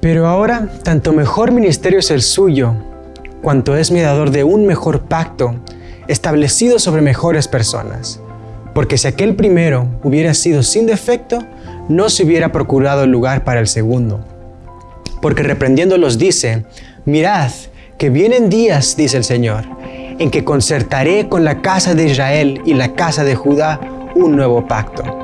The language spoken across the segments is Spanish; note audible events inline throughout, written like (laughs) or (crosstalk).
Pero ahora, tanto mejor ministerio es el suyo, cuanto es mediador de un mejor pacto, establecido sobre mejores personas. Porque si aquel primero hubiera sido sin defecto, no se hubiera procurado lugar para el segundo. Porque reprendiéndolos dice, mirad, que vienen días, dice el Señor, en que concertaré con la casa de Israel y la casa de Judá un nuevo pacto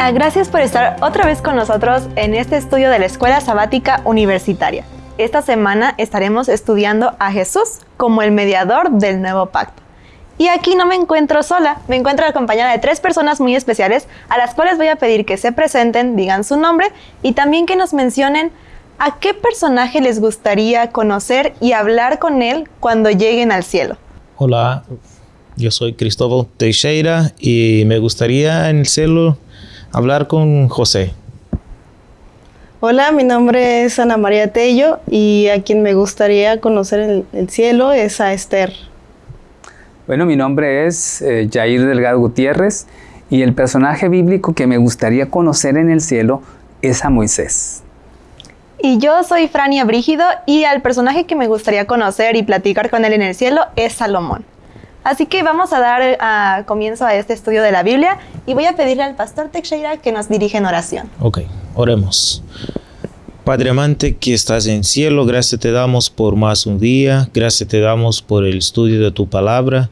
Hola, gracias por estar otra vez con nosotros en este estudio de la Escuela Sabática Universitaria. Esta semana estaremos estudiando a Jesús como el mediador del nuevo pacto. Y aquí no me encuentro sola, me encuentro acompañada de tres personas muy especiales a las cuales voy a pedir que se presenten, digan su nombre y también que nos mencionen a qué personaje les gustaría conocer y hablar con él cuando lleguen al cielo. Hola, yo soy Cristóbal Teixeira y me gustaría en el cielo hablar con José. Hola, mi nombre es Ana María Tello y a quien me gustaría conocer en el cielo es a Esther. Bueno, mi nombre es eh, Jair Delgado Gutiérrez y el personaje bíblico que me gustaría conocer en el cielo es a Moisés. Y yo soy Frania Brígido y al personaje que me gustaría conocer y platicar con él en el cielo es Salomón. Así que vamos a dar a comienzo a este estudio de la Biblia y voy a pedirle al pastor Teixeira que nos dirija en oración. Ok, oremos. Padre amante que estás en cielo, gracias te damos por más un día, gracias te damos por el estudio de tu palabra.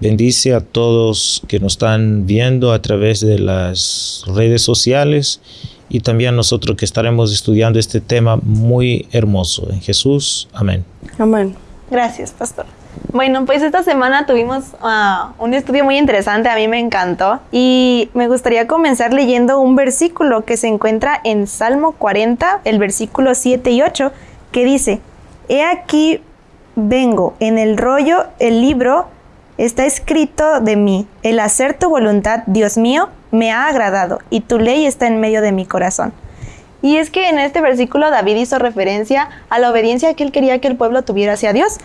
Bendice a todos que nos están viendo a través de las redes sociales y también a nosotros que estaremos estudiando este tema muy hermoso. En Jesús, amén. Amén. Gracias, pastor. Bueno, pues esta semana tuvimos ah, un estudio muy interesante, a mí me encantó y me gustaría comenzar leyendo un versículo que se encuentra en Salmo 40, el versículo 7 y 8, que dice, He aquí vengo, en el rollo, el libro, está escrito de mí, el hacer tu voluntad, Dios mío, me ha agradado y tu ley está en medio de mi corazón. Y es que en este versículo David hizo referencia a la obediencia que él quería que el pueblo tuviera hacia Dios,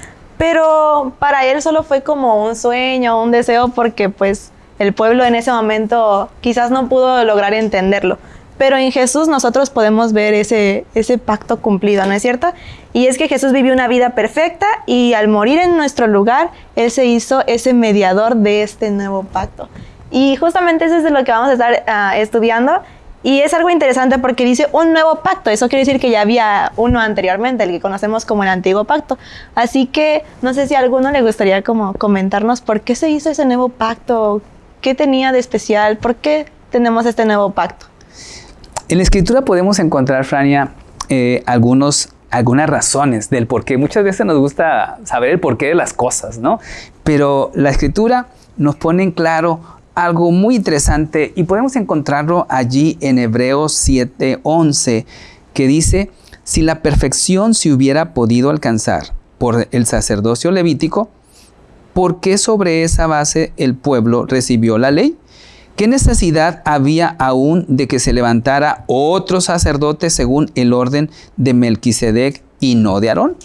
pero para él solo fue como un sueño, un deseo, porque pues el pueblo en ese momento quizás no pudo lograr entenderlo. Pero en Jesús nosotros podemos ver ese, ese pacto cumplido, ¿no es cierto? Y es que Jesús vivió una vida perfecta y al morir en nuestro lugar, Él se hizo ese mediador de este nuevo pacto. Y justamente eso es de lo que vamos a estar ah, estudiando y es algo interesante porque dice un nuevo pacto. Eso quiere decir que ya había uno anteriormente, el que conocemos como el antiguo pacto. Así que no sé si a alguno le gustaría como comentarnos por qué se hizo ese nuevo pacto, qué tenía de especial, por qué tenemos este nuevo pacto. En la escritura podemos encontrar, Frania, eh, algunos, algunas razones del por qué. Muchas veces nos gusta saber el porqué de las cosas, ¿no? Pero la escritura nos pone en claro algo muy interesante y podemos encontrarlo allí en Hebreos 7:11 que dice, si la perfección se hubiera podido alcanzar por el sacerdocio levítico, ¿por qué sobre esa base el pueblo recibió la ley? ¿Qué necesidad había aún de que se levantara otro sacerdote según el orden de Melquisedec y no de Aarón?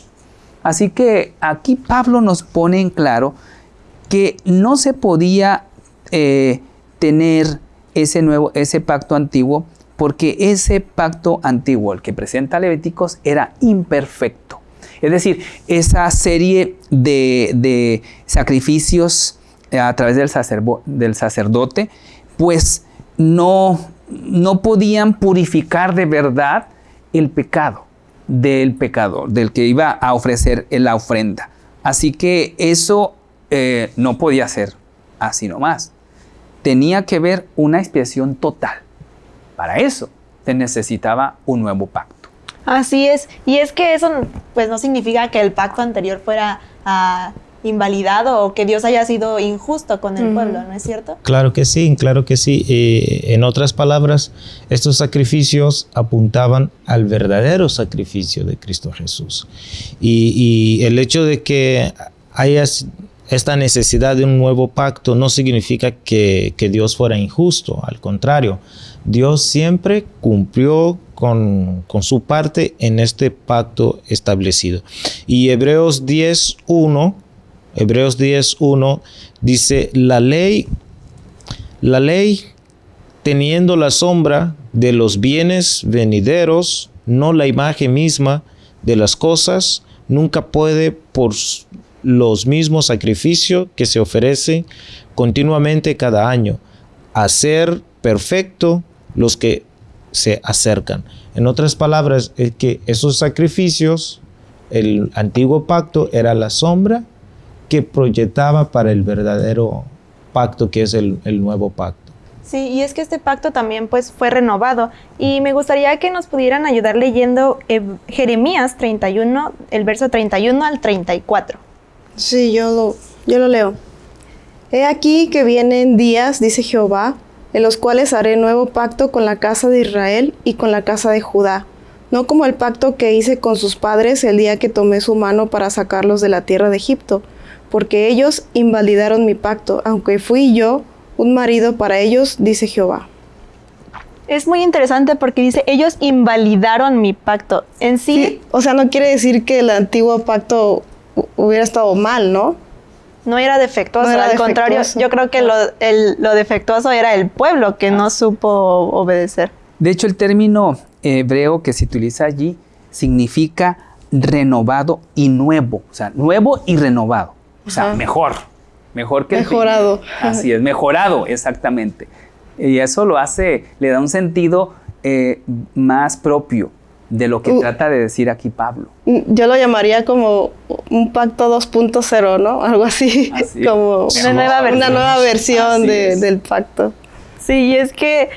Así que aquí Pablo nos pone en claro que no se podía eh, tener ese nuevo, ese pacto antiguo, porque ese pacto antiguo, el que presenta Levíticos, era imperfecto. Es decir, esa serie de, sacrificios eh, a través del, del sacerdote, pues no, no podían purificar de verdad el pecado del pecador, del que iba a ofrecer la ofrenda. Así que eso eh, no podía ser así nomás tenía que ver una expiación total. Para eso se necesitaba un nuevo pacto. Así es, y es que eso pues no significa que el pacto anterior fuera ah, invalidado o que Dios haya sido injusto con el pueblo, ¿no es cierto? Claro que sí, claro que sí. Eh, en otras palabras, estos sacrificios apuntaban al verdadero sacrificio de Cristo Jesús. Y, y el hecho de que haya esta necesidad de un nuevo pacto no significa que, Dios fuera injusto, al contrario, Dios siempre cumplió con, con, su parte en este pacto establecido. Y Hebreos 10.1, Hebreos 10.1 dice, la ley, la ley teniendo la sombra de los bienes venideros, no la imagen misma de las cosas, nunca puede por los mismos sacrificios que se ofrecen continuamente cada año hacer perfecto los que se acercan. En otras palabras, es que esos sacrificios, el antiguo pacto era la sombra que proyectaba para el verdadero pacto que es el, el nuevo pacto. Sí, y es que este pacto también pues fue renovado y me gustaría que nos pudieran ayudar leyendo eh, Jeremías 31, el verso 31 al 34. Sí, yo lo, yo lo leo. He aquí que vienen días, dice Jehová, en los cuales haré nuevo pacto con la casa de Israel y con la casa de Judá, no como el pacto que hice con sus padres el día que tomé su mano para sacarlos de la tierra de Egipto, porque ellos invalidaron mi pacto, aunque fui yo un marido para ellos, dice Jehová. Es muy interesante porque dice, ellos invalidaron mi pacto. En sí, Sí, o sea, no quiere decir que el antiguo pacto hubiera estado mal, ¿no? no era defectuoso, No era al contrario, yo creo que lo, el- lo defectuoso era el pueblo que no supo obedecer. De hecho, el término hebreo que se utiliza allí significa renovado y nuevo. O sea, nuevo y renovado. O sea, Ajá. mejor. Mejor que el Mejorado. Así es, mejorado, exactamente. Y eso lo hace, le da un sentido eh, más propio de lo que Uh. trata de decir aquí Pablo. Yo lo llamaría como un pacto 2.0, ¿no? Algo así, Así. (laughs) como Una nueva versión. una nueva versión de- del pacto. Sí, y es que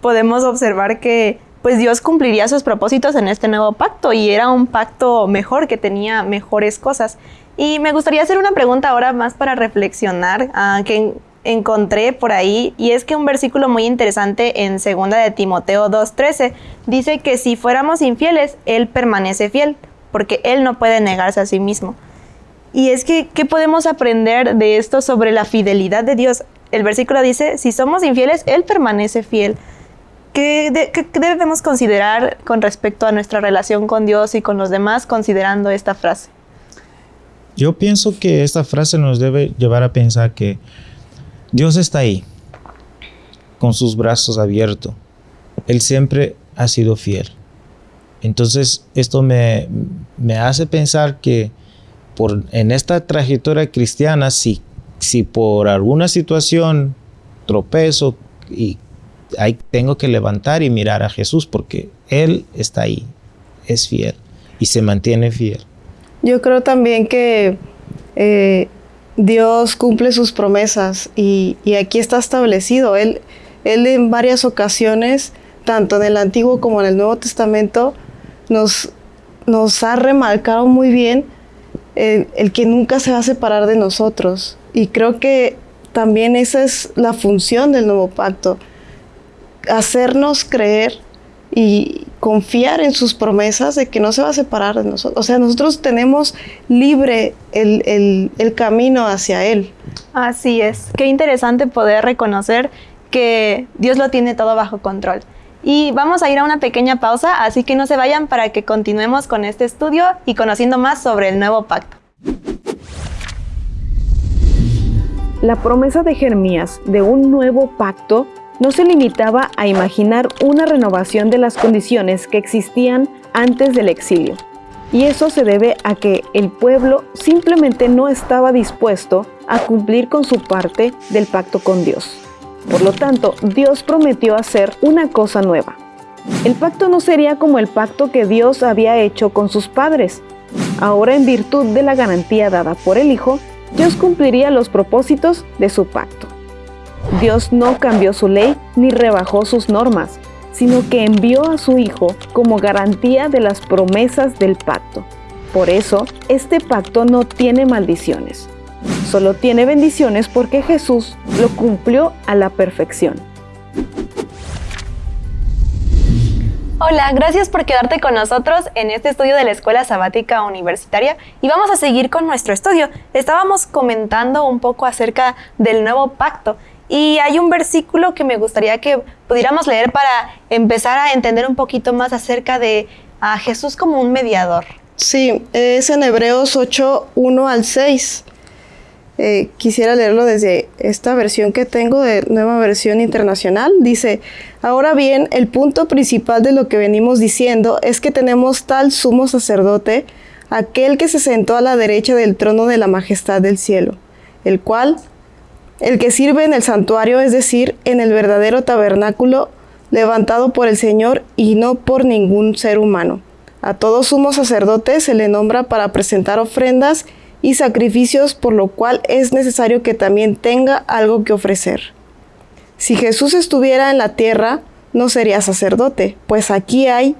podemos observar que pues Dios cumpliría sus propósitos en este nuevo pacto y era un pacto mejor que tenía mejores cosas. Y me gustaría hacer una pregunta ahora más para reflexionar ah, que encontré por ahí y es que un versículo muy interesante en segunda de Timoteo 2:13 dice que si fuéramos infieles él permanece fiel porque él no puede negarse a sí mismo. Y es que, ¿qué podemos aprender de esto sobre la fidelidad de Dios? El versículo dice, si somos infieles, Él permanece fiel. ¿Qué, de- qué debemos considerar con respecto a nuestra relación con Dios y con los demás considerando esta frase? Yo pienso que esta frase nos debe llevar a pensar que Dios está ahí, con sus brazos abiertos. Él siempre ha sido fiel. Entonces, esto me, me hace pensar que por, en esta trayectoria cristiana, si, si por alguna situación tropezo y ahí tengo que levantar y mirar a Jesús porque Él está ahí, es fiel y se mantiene fiel. Yo creo también que eh, Dios cumple sus promesas y, y aquí está establecido. Él, él en varias ocasiones, tanto en el Antiguo como en el Nuevo Testamento, nos, nos ha remarcado muy bien el, que nunca se va a separar de nosotros. Y creo que también esa es la función del nuevo pacto, hacernos creer y confiar en sus promesas de que no se va a separar de nosotros. O sea, nosotros tenemos libre el, el- el camino hacia Él. Así es. Qué interesante poder reconocer que Dios lo tiene todo bajo control. Y vamos a ir a una pequeña pausa, así que no se vayan para que continuemos con este estudio y conociendo más sobre el nuevo pacto. La promesa de Jeremías de un nuevo pacto no se limitaba a imaginar una renovación de las condiciones que existían antes del exilio. Y eso se debe a que el pueblo simplemente no estaba dispuesto a cumplir con su parte del pacto con Dios. Por lo tanto, Dios prometió hacer una cosa nueva. El pacto no sería como el pacto que Dios había hecho con sus padres. Ahora, en virtud de la garantía dada por el Hijo, Dios cumpliría los propósitos de su pacto. Dios no cambió su ley ni rebajó sus normas, sino que envió a su Hijo como garantía de las promesas del pacto. Por eso, este pacto no tiene maldiciones. Solo tiene bendiciones porque Jesús lo cumplió a la perfección. Hola, gracias por quedarte con nosotros en este estudio de la Escuela Sabática Universitaria y vamos a seguir con nuestro estudio. Estábamos comentando un poco acerca del nuevo pacto y hay un versículo que me gustaría que pudiéramos leer para empezar a entender un poquito más acerca de a Jesús como un mediador. Sí, es en Hebreos 8, 1 al 6. Eh, quisiera leerlo desde esta versión que tengo de nueva versión internacional. Dice, ahora bien, el punto principal de lo que venimos diciendo es que tenemos tal sumo sacerdote, aquel que se sentó a la derecha del trono de la majestad del cielo, el cual, el que sirve en el santuario, es decir, en el verdadero tabernáculo levantado por el Señor y no por ningún ser humano. A todo sumo sacerdote se le nombra para presentar ofrendas y sacrificios, por lo cual es necesario que también tenga algo que ofrecer. Si Jesús estuviera en la tierra, no sería sacerdote, pues aquí hay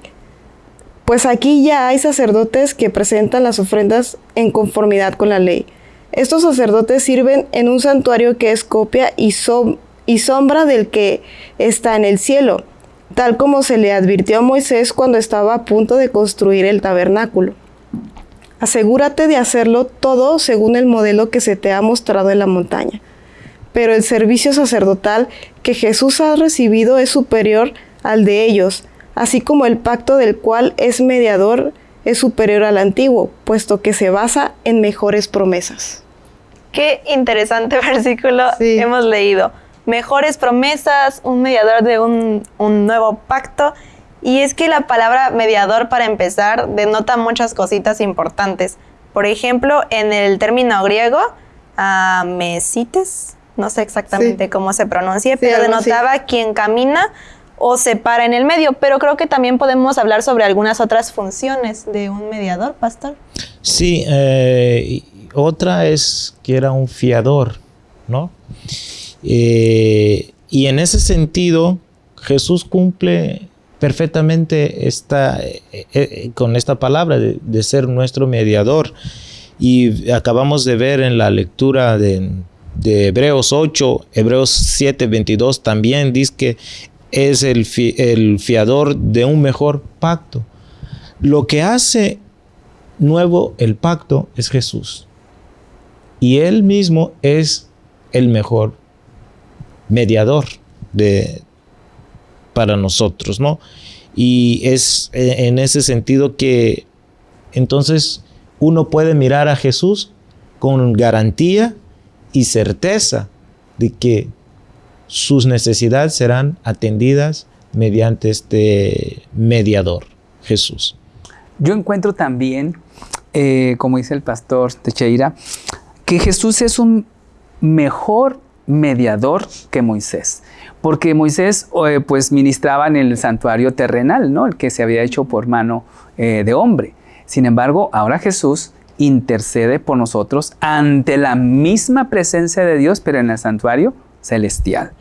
pues aquí ya hay sacerdotes que presentan las ofrendas en conformidad con la ley. Estos sacerdotes sirven en un santuario que es copia y, sombra del que está en el cielo, tal como se le advirtió a Moisés cuando estaba a punto de construir el tabernáculo. Asegúrate de hacerlo todo según el modelo que se te ha mostrado en la montaña. Pero el servicio sacerdotal que Jesús ha recibido es superior al de ellos, así como el pacto del cual es mediador es superior al antiguo, puesto que se basa en mejores promesas. Qué interesante (laughs) versículo hemos leído. Mejores promesas, un mediador de un, un nuevo pacto y es que la palabra mediador, para empezar, denota muchas cositas importantes. Por ejemplo, en el término griego, uh, mesites, no sé exactamente cómo se pronuncia, pero denotaba quien camina o se para en el medio. Pero creo que también podemos hablar sobre algunas otras funciones de un mediador, pastor. Sí, eh, otra es que era un fiador, ¿no? Eh, y en ese sentido, Jesús cumple perfectamente esta, eh, eh, con esta palabra de, ser nuestro mediador. Y acabamos de ver en la lectura de, Hebreos 8, Hebreos 7, 22 también dice que es el, el fiador de un mejor pacto. Lo que hace nuevo el pacto es Jesús. Y Él mismo es el mejor mediador de, para nosotros, ¿no? Y es eh, en ese sentido que entonces uno puede mirar a Jesús con garantía y certeza de que sus necesidades serán atendidas mediante este mediador, Jesús. Yo encuentro también, eh, como dice el pastor Techeira, que Jesús es un mejor mediador que Moisés porque Moisés eh, pues ministraba en el santuario terrenal, ¿no? El que se había hecho por mano eh, de hombre. Sin embargo, ahora Jesús intercede por nosotros ante la misma presencia de Dios, pero en el santuario celestial.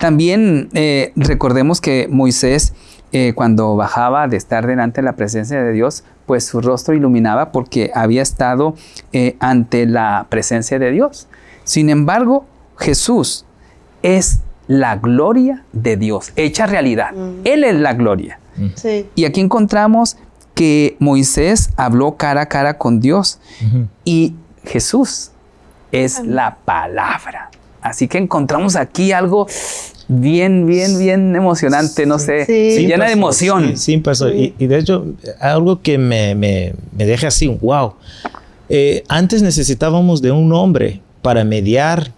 También eh, recordemos que Moisés, cuando bajaba de estar delante de la presencia de Dios, pues su rostro iluminaba porque había estado ante la presencia de Dios. Sin embargo, Jesús es la gloria de Dios, hecha realidad. Él es la gloria. Y aquí encontramos que Moisés habló cara a cara con Dios y Jesús es la palabra. Así que encontramos aquí algo bien, bien, bien emocionante, no sé, llena de emoción. Sí, pasó. Y, de hecho, algo que me, me, deja así, wow. Eh, antes necesitábamos de un hombre para mediar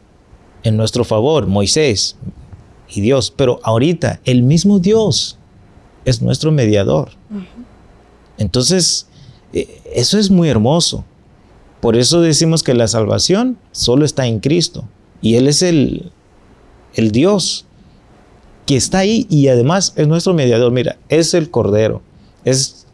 en nuestro favor, Moisés y Dios, pero ahorita el mismo Dios es nuestro mediador. Entonces, eh, eso es muy hermoso. Por eso decimos que la salvación solo está en Cristo y Él es el, el Dios que está ahí y además es nuestro mediador. Mira, es el Cordero, es,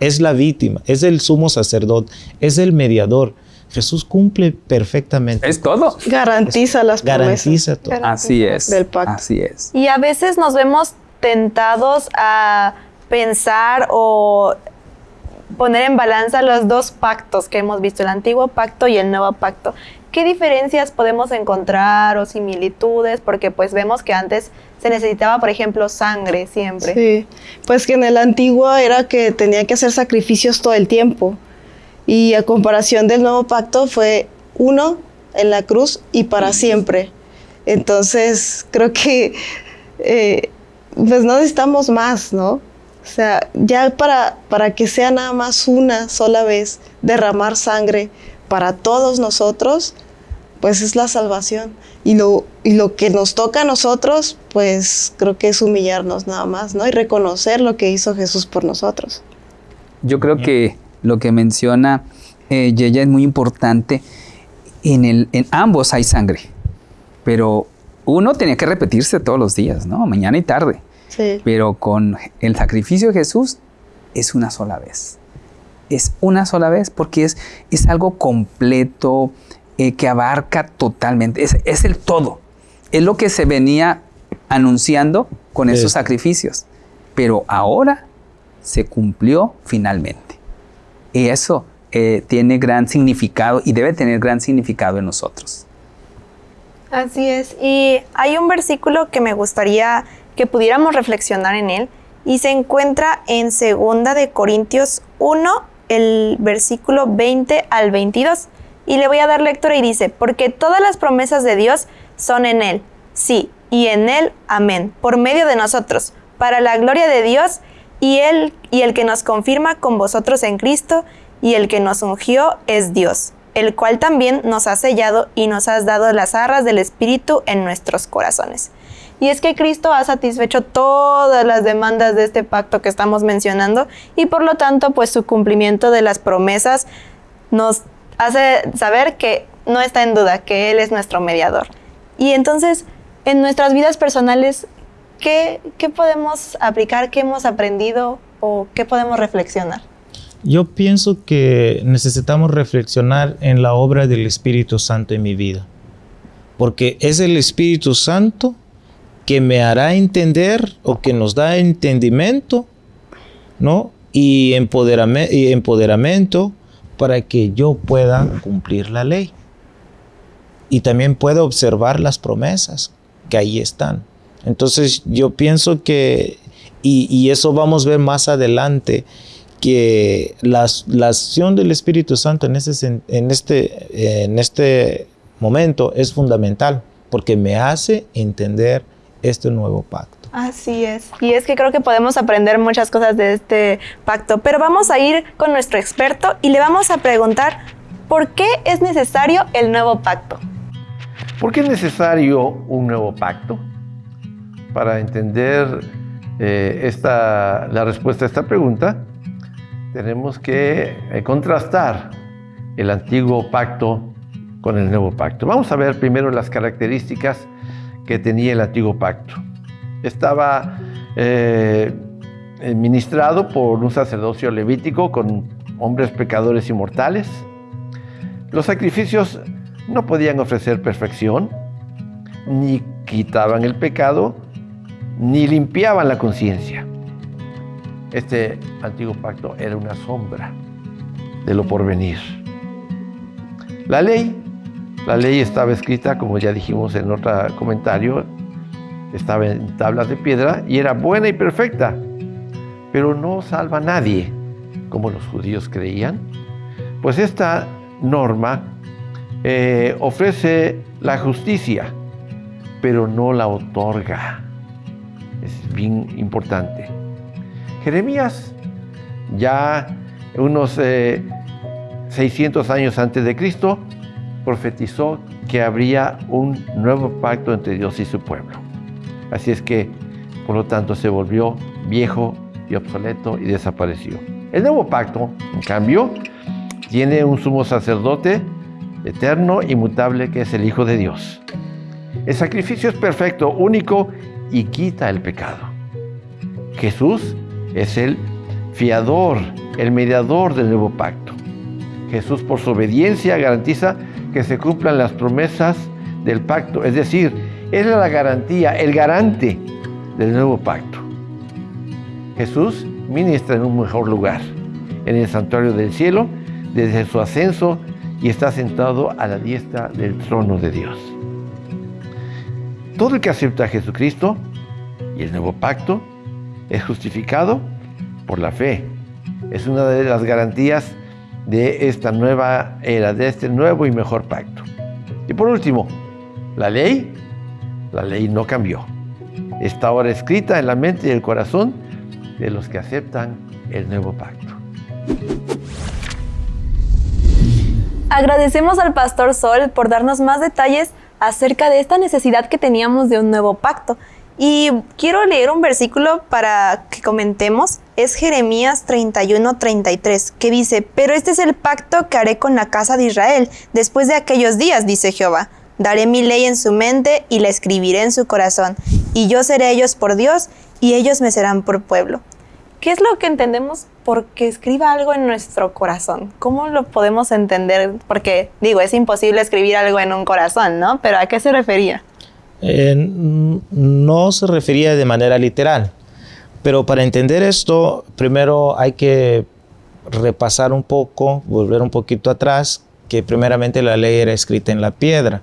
es la víctima, es el sumo sacerdote, es el mediador. Jesús cumple perfectamente. Es todo. Garantiza las promesas. Garantiza todo. Así es. Del pacto. Así es. Y a veces nos vemos tentados a pensar o poner en balanza los dos pactos que hemos visto, el antiguo pacto y el nuevo pacto. ¿Qué diferencias podemos encontrar o similitudes? Porque pues vemos que antes se necesitaba, por ejemplo, sangre siempre. Sí, pues que en el antiguo era que tenía que hacer sacrificios todo el tiempo. Y a comparación del nuevo pacto fue uno en la cruz y para siempre. Entonces, creo que eh, pues no necesitamos más, ¿no? O sea, ya para, para que sea nada más una sola vez derramar sangre para todos nosotros, pues es la salvación. Y lo, y lo que nos toca a nosotros, pues creo que es humillarnos nada más, ¿no? Y reconocer lo que hizo Jesús por nosotros. Yo creo que lo que menciona eh, Yeya es muy importante. En, el, en ambos hay sangre, pero uno tenía que repetirse todos los días, ¿no? Mañana y tarde. Sí. Pero con el sacrificio de Jesús es una sola vez. Es una sola vez porque es, es algo completo eh, que abarca totalmente. Es, es el todo. Es lo que se venía anunciando con esos Es. sacrificios. Pero ahora se cumplió finalmente. Y eso eh, tiene gran significado y debe tener gran significado en nosotros. Así es. Y hay un versículo que me gustaría que pudiéramos reflexionar en él y se encuentra en segunda de Corintios 1, el versículo 20 al 22. Y le voy a dar lectura y dice, porque todas las promesas de Dios son en él, sí, y en él, amén, por medio de nosotros, para la gloria de Dios y él y el que nos confirma con vosotros en Cristo y el que nos ungió es Dios, el cual también nos ha sellado y nos has dado las arras del Espíritu en nuestros corazones. Y es que Cristo ha satisfecho todas las demandas de este pacto que estamos mencionando y por lo tanto pues su cumplimiento de las promesas nos hace saber que no está en duda, que Él es nuestro mediador. Y entonces en nuestras vidas personales, ¿qué, qué podemos aplicar? ¿Qué hemos aprendido? ¿O qué podemos reflexionar? Yo pienso que necesitamos reflexionar en la obra del Espíritu Santo en mi vida. Porque es el Espíritu Santo que me hará entender o que nos da entendimiento, ¿no? Y, empoderame- y empoderamiento para que yo pueda cumplir la ley. Y también pueda observar las promesas que ahí están. Entonces yo pienso que, y, y eso vamos a ver más adelante, que las- la acción del Espíritu Santo en, ese, en, este, en este momento es fundamental porque me hace entender este nuevo pacto. Así es. Y es que creo que podemos aprender muchas cosas de este pacto. Pero vamos a ir con nuestro experto y le vamos a preguntar por qué es necesario el nuevo pacto. ¿Por qué es necesario un nuevo pacto? Para entender eh, esta, la respuesta a esta pregunta, tenemos que eh, contrastar el antiguo pacto con el nuevo pacto. Vamos a ver primero las características que tenía el antiguo pacto. Estaba eh, administrado por un sacerdocio levítico con hombres pecadores y mortales. Los sacrificios no podían ofrecer perfección, ni quitaban el pecado, ni limpiaban la conciencia. Este antiguo pacto era una sombra de lo porvenir. La ley, la ley estaba escrita, como ya dijimos en otro comentario, estaba en tablas de piedra y era buena y perfecta, pero no salva a nadie, como los judíos creían. Pues esta norma eh, ofrece la justicia, pero no la otorga. Es bien importante. Jeremías, ya unos eh, 600 años antes de Cristo, profetizó que habría un nuevo pacto entre Dios y su pueblo. Así es que, por lo tanto, se volvió viejo y obsoleto y desapareció. El nuevo pacto, en cambio, tiene un sumo sacerdote eterno, inmutable, que es el Hijo de Dios. El sacrificio es perfecto, único y quita el pecado. Jesús es el fiador, el mediador del nuevo pacto. Jesús por su obediencia garantiza que se cumplan las promesas del pacto, es decir, Es la garantía, el garante del nuevo pacto. Jesús ministra en un mejor lugar en el santuario del cielo desde su ascenso y está sentado a la diestra del trono de Dios. Todo el que acepta a Jesucristo y el nuevo pacto es justificado por la fe. Es una de las garantías de esta nueva era, de este nuevo y mejor pacto. Y por último, la ley, la ley no cambió. Está ahora escrita en la mente y el corazón de los que aceptan el nuevo pacto. Agradecemos al pastor Sol por darnos más detalles acerca de esta necesidad que teníamos de un nuevo pacto. Y quiero leer un versículo para que comentemos. Es Jeremías 31-33, que dice, Pero este es el pacto que haré con la casa de Israel después de aquellos días, dice Jehová. Daré mi ley en su mente y la escribiré en su corazón. Y yo seré ellos por Dios y ellos me serán por pueblo. ¿Qué es lo que entendemos porque escriba algo en nuestro corazón? ¿Cómo lo podemos entender? Porque digo, es imposible escribir algo en un corazón, ¿no? Pero ¿a qué se refería? Eh, no se refería de manera literal. Pero para entender esto, primero hay que repasar un poco, volver un poquito atrás, que primeramente la ley era escrita en la piedra.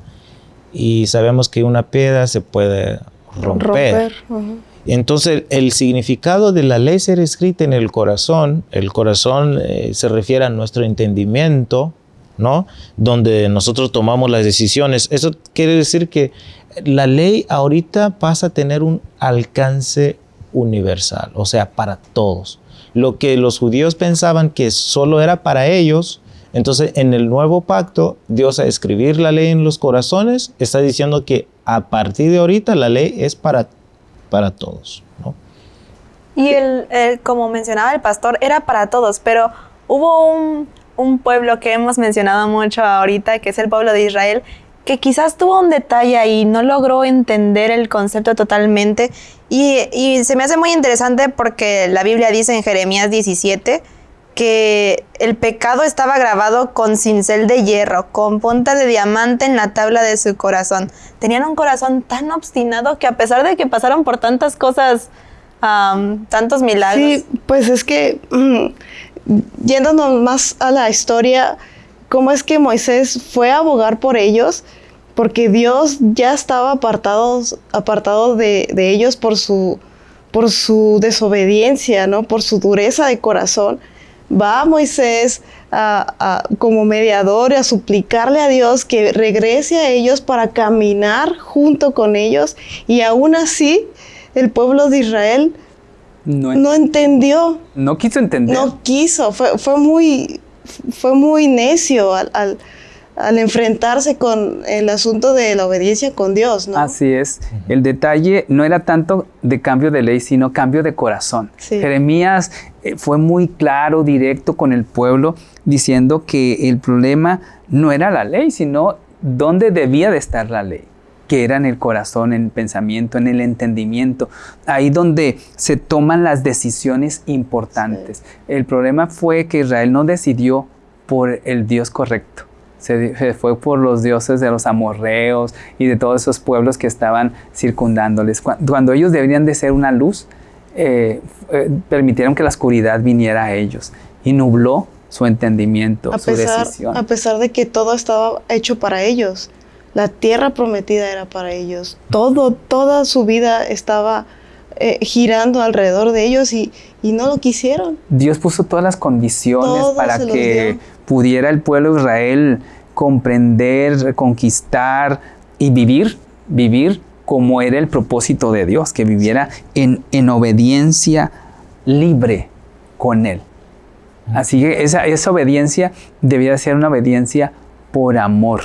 Y sabemos que una piedra se puede romper. Entonces, el significado de la ley ser escrita en el corazón, el corazón eh, se refiere a nuestro entendimiento, ¿no? Donde nosotros tomamos las decisiones. Eso quiere decir que la ley ahorita pasa a tener un alcance universal, o sea, para todos. Lo que los judíos pensaban que solo era para ellos, entonces en el nuevo pacto, Dios a escribir la ley en los corazones está diciendo que a partir de ahorita la ley es para, para todos. Y el, como mencionaba el pastor, era para todos, pero hubo un, un pueblo que hemos mencionado mucho ahorita, que es el pueblo de Israel, que quizás tuvo un detalle y no logró entender el concepto totalmente. Y, se me hace muy interesante porque la Biblia dice en Jeremías 17 que el pecado estaba grabado con cincel de hierro, con punta de diamante en la tabla de su corazón. Tenían un corazón tan obstinado que a pesar de que pasaron por tantas cosas, tantos milagros. Sí, pues es que mm, yéndonos más a la historia, cómo es que Moisés fue a abogar por ellos, porque Dios ya estaba apartado, apartado de, ellos por su, por su desobediencia, ¿no? por su dureza de corazón. Va Moisés como mediador a suplicarle a Dios que regrese a ellos para caminar junto con ellos y aún así el pueblo de Israel no, entendió. No quiso entender. No quiso, fue, fue muy, fue muy necio al, al, enfrentarse con el asunto de la obediencia con Dios, ¿no? Así es. El detalle no era tanto de cambio de ley, sino cambio de corazón. Jeremías fue muy claro, directo con el pueblo, diciendo que el problema no era la ley, sino dónde debía de estar la ley que era en el corazón, en el pensamiento, en el entendimiento, ahí donde se toman las decisiones importantes. El problema fue que Israel no decidió por el Dios correcto. Se, fue por los dioses de los amorreos y de todos esos pueblos que estaban circundándoles. Cuando, ellos deberían de ser una luz, eh, eh, permitieron que la oscuridad viniera a ellos y nubló su entendimiento, su decisión. A pesar de que todo estaba hecho para ellos. La tierra prometida era para ellos. Todo, toda su vida estaba eh, girando alrededor de ellos y, no lo quisieron. Dios puso todas las condiciones para que pudiera el pueblo de Israel comprender, conquistar y vivir, vivir como era el propósito de Dios, que viviera en, en obediencia libre con Él. Así que esa, esa obediencia debía ser una obediencia por amor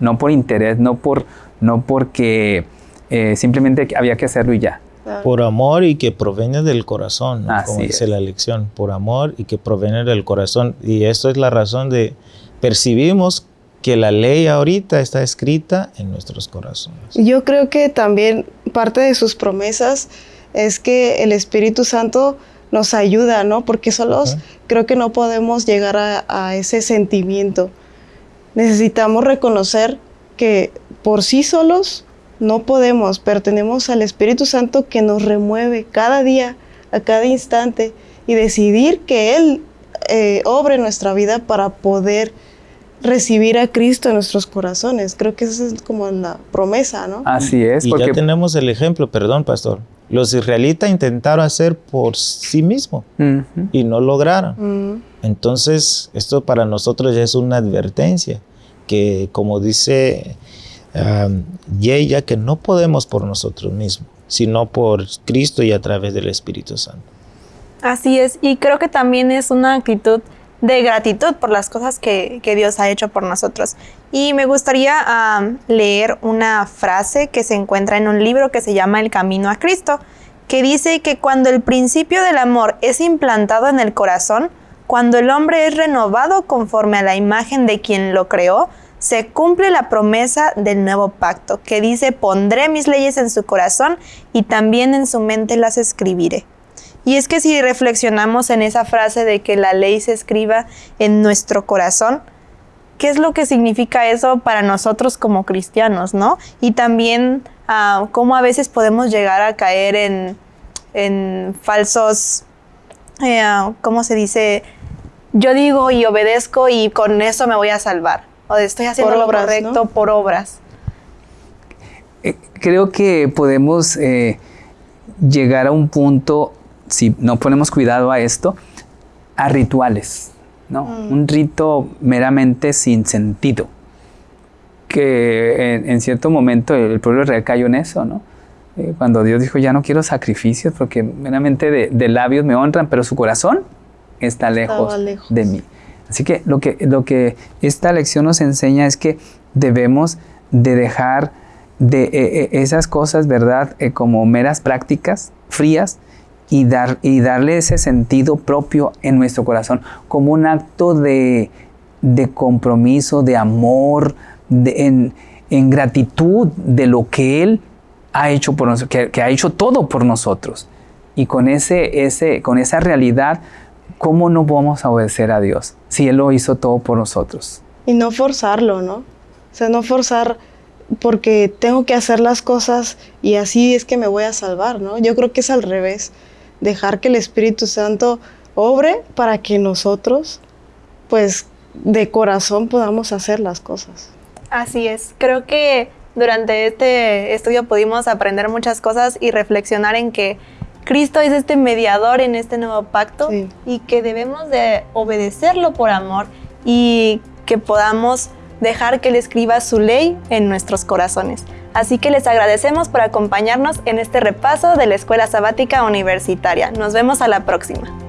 no por interés, no, por, no porque eh, simplemente había que hacerlo y ya. Por amor y que proviene del corazón, como dice la lección, por amor y que proviene del corazón. Y esto es la razón de percibimos que la ley ahorita está escrita en nuestros corazones. Yo creo que también parte de sus promesas es que el Espíritu Santo nos ayuda, ¿no? Porque solos creo que no podemos llegar a ese sentimiento necesitamos reconocer que por sí solos no podemos, pertenecemos al Espíritu Santo que nos remueve cada día, a cada instante, y decidir que Él eh, obre nuestra vida para poder recibir a Cristo en nuestros corazones. Creo que esa es como la promesa, ¿no? Así es, Y porque ya tenemos el ejemplo, perdón, pastor. Los israelitas intentaron hacer por sí mismos Ujú. y no lograron. Mm, Entonces, esto para nosotros ya es una advertencia, que como dice um, Yeya, que no podemos por nosotros mismos, sino por Cristo y a través del Espíritu Santo. Así es, y creo que también es una actitud de gratitud por las cosas que, que Dios ha hecho por nosotros. Y me gustaría leer una frase que se encuentra en un libro que se llama El Camino a Cristo, que dice que cuando el principio del amor es implantado en el corazón, cuando el hombre es renovado conforme a la imagen de quien lo creó, se cumple la promesa del nuevo pacto, que dice, pondré mis leyes en su corazón y también en su mente las escribiré. Y es que si reflexionamos en esa frase de que la ley se escriba en nuestro corazón, ¿qué es lo que significa eso para nosotros como cristianos, no? Y también ah, cómo a veces podemos llegar a caer en, en falsos, eh, ¿cómo se dice? Yo digo y obedezco y con eso me voy a salvar. O estoy haciendo Por lo obras, correcto ¿no? por obras. Eh, creo que podemos eh, llegar a un punto, si no ponemos cuidado a esto, a rituales, ¿no? Un rito meramente sin sentido. Que en, en cierto momento el pueblo real cayó en eso, ¿no? Eh, cuando Dios dijo, ya no quiero sacrificios porque meramente de, de labios me honran, pero su corazón está lejos, lejos. de mí. Así que lo, que lo que esta lección nos enseña es que debemos de dejar de eh, eh, esas cosas, ¿verdad? Eh, como meras prácticas frías y, dar, y darle ese sentido propio en nuestro corazón, como un acto de, de compromiso, de amor, en, en gratitud de lo que Él ha hecho por nosotros, que ha hecho todo por nosotros. Y con, ese, ese, con esa realidad, ¿cómo no vamos a obedecer a Dios si Él lo hizo todo por nosotros? Y no forzarlo, ¿no? O sea, no forzar porque tengo que hacer las cosas y así es que me voy a salvar, ¿no? Yo creo que es al revés. Dejar que el Espíritu Santo obre para que nosotros, pues, de corazón podamos hacer las cosas. Así es. Creo que durante este estudio pudimos aprender muchas cosas y reflexionar en que Cristo es este mediador en este nuevo pacto Sí. y que debemos de obedecerlo por amor y que podamos dejar que Él escriba su ley en nuestros corazones. Así que les agradecemos por acompañarnos en este repaso de la Escuela Sabática Universitaria. Nos vemos a la próxima.